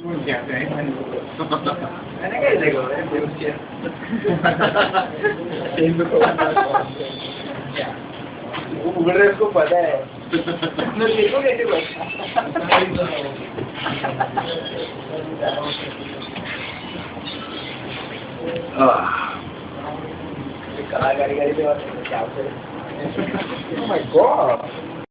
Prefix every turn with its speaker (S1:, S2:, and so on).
S1: मैंने रहे उसको पता है देखो कैसे के बाद क्या Oh my god!